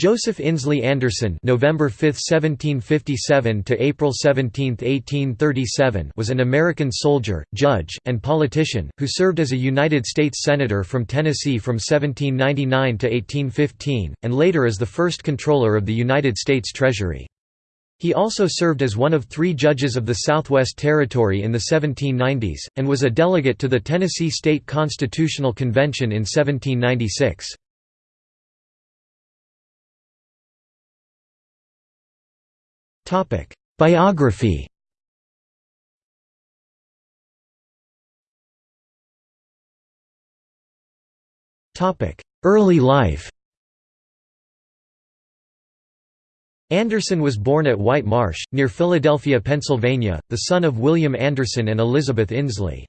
Joseph Inslee Anderson November 5, 1757 to April 17, 1837 was an American soldier, judge, and politician, who served as a United States Senator from Tennessee from 1799 to 1815, and later as the first comptroller of the United States Treasury. He also served as one of three judges of the Southwest Territory in the 1790s, and was a delegate to the Tennessee State Constitutional Convention in 1796. Biography Early life Anderson was born at White Marsh, near Philadelphia, Pennsylvania, the son of William Anderson and Elizabeth Inslee.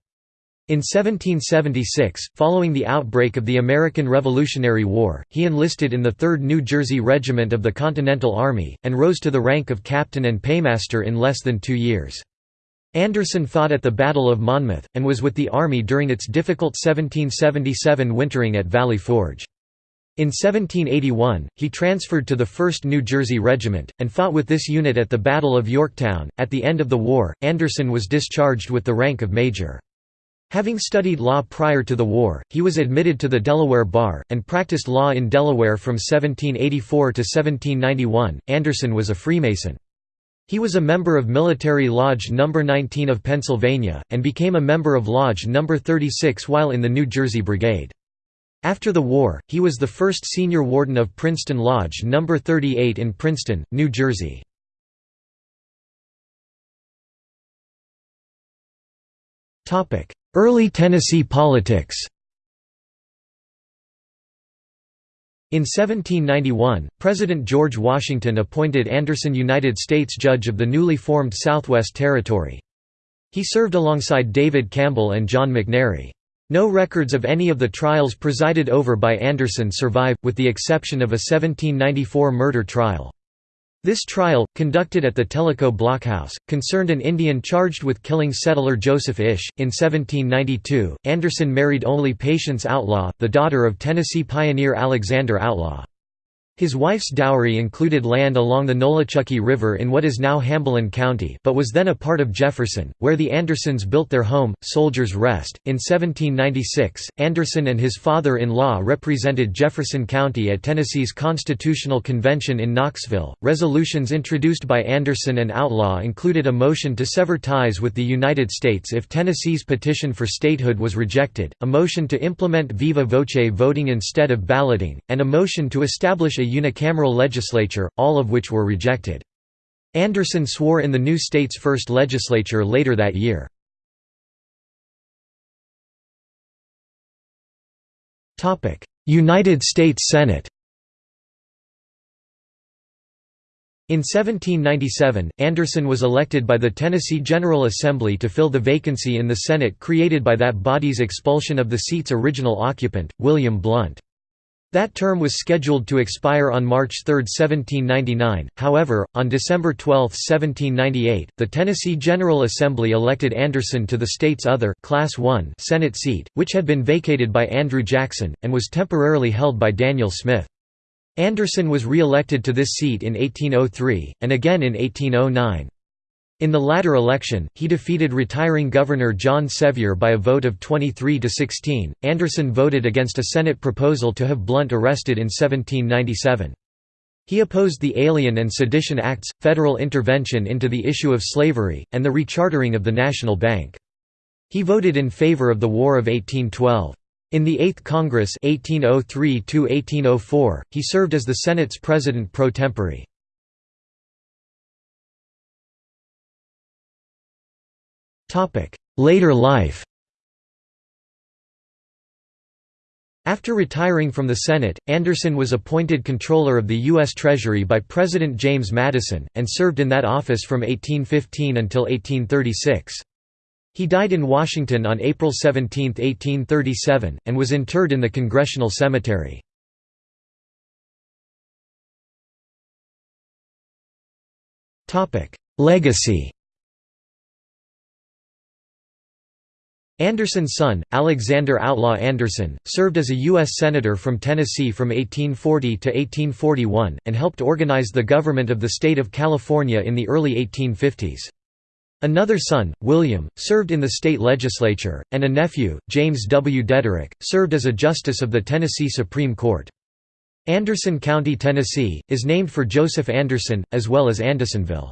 In 1776, following the outbreak of the American Revolutionary War, he enlisted in the 3rd New Jersey Regiment of the Continental Army, and rose to the rank of captain and paymaster in less than two years. Anderson fought at the Battle of Monmouth, and was with the Army during its difficult 1777 wintering at Valley Forge. In 1781, he transferred to the 1st New Jersey Regiment, and fought with this unit at the Battle of Yorktown. At the end of the war, Anderson was discharged with the rank of major. Having studied law prior to the war, he was admitted to the Delaware Bar, and practiced law in Delaware from 1784 to 1791. Anderson was a Freemason. He was a member of Military Lodge No. 19 of Pennsylvania, and became a member of Lodge No. 36 while in the New Jersey Brigade. After the war, he was the first senior warden of Princeton Lodge No. 38 in Princeton, New Jersey. Early Tennessee politics In 1791, President George Washington appointed Anderson United States Judge of the newly formed Southwest Territory. He served alongside David Campbell and John McNairy. No records of any of the trials presided over by Anderson survive, with the exception of a 1794 murder trial. This trial, conducted at the Tellico Blockhouse, concerned an Indian charged with killing settler Joseph Ish. In 1792, Anderson married only Patience Outlaw, the daughter of Tennessee pioneer Alexander Outlaw. His wife's dowry included land along the Nolichucky River in what is now Hamblen County but was then a part of Jefferson, where the Andersons built their home, Soldier's Rest. In 1796, Anderson and his father-in-law represented Jefferson County at Tennessee's Constitutional Convention in Knoxville. Resolutions introduced by Anderson and Outlaw included a motion to sever ties with the United States if Tennessee's petition for statehood was rejected, a motion to implement viva voce voting instead of balloting, and a motion to establish a unicameral legislature, all of which were rejected. Anderson swore in the new state's first legislature later that year. United States Senate In 1797, Anderson was elected by the Tennessee General Assembly to fill the vacancy in the Senate created by that body's expulsion of the seat's original occupant, William Blount. That term was scheduled to expire on March 3, 1799, however, on December 12, 1798, the Tennessee General Assembly elected Anderson to the state's other Class I Senate seat, which had been vacated by Andrew Jackson, and was temporarily held by Daniel Smith. Anderson was re-elected to this seat in 1803, and again in 1809. In the latter election, he defeated retiring Governor John Sevier by a vote of 23 to 16. Anderson voted against a Senate proposal to have Blount arrested in 1797. He opposed the Alien and Sedition Acts, federal intervention into the issue of slavery, and the rechartering of the National Bank. He voted in favor of the War of 1812. In the Eighth Congress 1803 he served as the Senate's president pro tempore. Later life After retiring from the Senate, Anderson was appointed Comptroller of the U.S. Treasury by President James Madison, and served in that office from 1815 until 1836. He died in Washington on April 17, 1837, and was interred in the Congressional Cemetery. Legacy Anderson's son, Alexander Outlaw Anderson, served as a U.S. Senator from Tennessee from 1840 to 1841, and helped organize the government of the state of California in the early 1850s. Another son, William, served in the state legislature, and a nephew, James W. Deaderick, served as a justice of the Tennessee Supreme Court. Anderson County, Tennessee, is named for Joseph Anderson, as well as Andersonville.